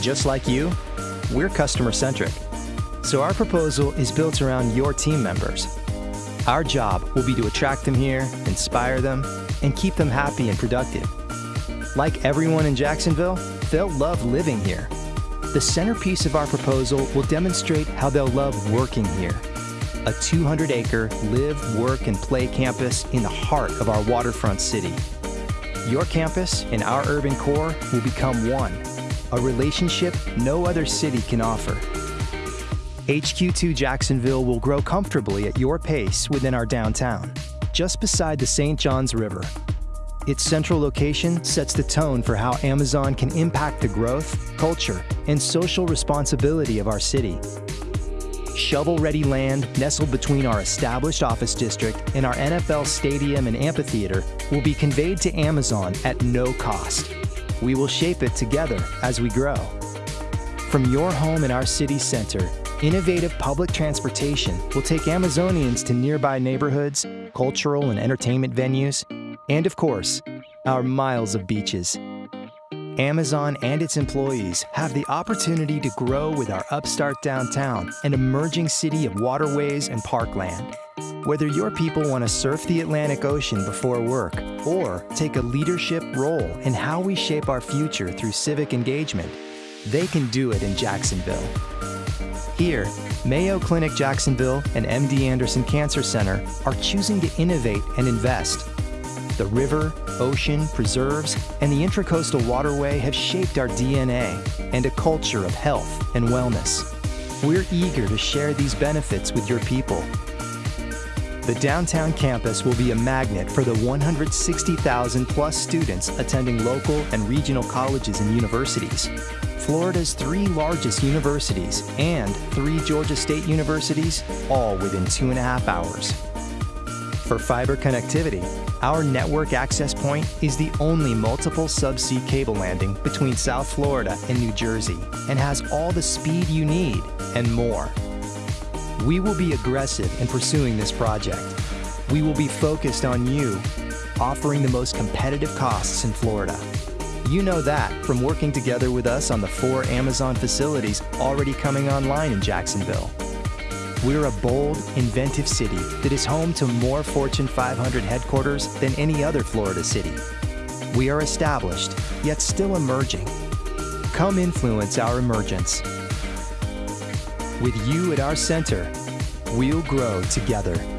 Just like you, we're customer centric. So our proposal is built around your team members. Our job will be to attract them here, inspire them, and keep them happy and productive. Like everyone in Jacksonville, they'll love living here. The centerpiece of our proposal will demonstrate how they'll love working here. A 200 acre live, work, and play campus in the heart of our waterfront city. Your campus and our urban core will become one, a relationship no other city can offer. HQ2 Jacksonville will grow comfortably at your pace within our downtown, just beside the St. Johns River. Its central location sets the tone for how Amazon can impact the growth, culture, and social responsibility of our city. Shovel-ready land nestled between our established office district and our NFL stadium and amphitheater will be conveyed to Amazon at no cost. We will shape it together as we grow. From your home in our city center, innovative public transportation will take Amazonians to nearby neighborhoods, cultural and entertainment venues, and of course, our miles of beaches. Amazon and its employees have the opportunity to grow with our upstart downtown and emerging city of waterways and parkland. Whether your people want to surf the Atlantic Ocean before work or take a leadership role in how we shape our future through civic engagement, they can do it in Jacksonville. Here, Mayo Clinic Jacksonville and MD Anderson Cancer Center are choosing to innovate and invest. The river, ocean, preserves, and the Intracoastal Waterway have shaped our DNA and a culture of health and wellness. We're eager to share these benefits with your people. The downtown campus will be a magnet for the 160,000 plus students attending local and regional colleges and universities. Florida's three largest universities and three Georgia State universities, all within two and a half hours. For fiber connectivity, our network access point is the only multiple subsea cable landing between South Florida and New Jersey and has all the speed you need and more. We will be aggressive in pursuing this project. We will be focused on you, offering the most competitive costs in Florida. You know that from working together with us on the four Amazon facilities already coming online in Jacksonville. We're a bold, inventive city that is home to more Fortune 500 headquarters than any other Florida city. We are established, yet still emerging. Come influence our emergence. With you at our center, we'll grow together.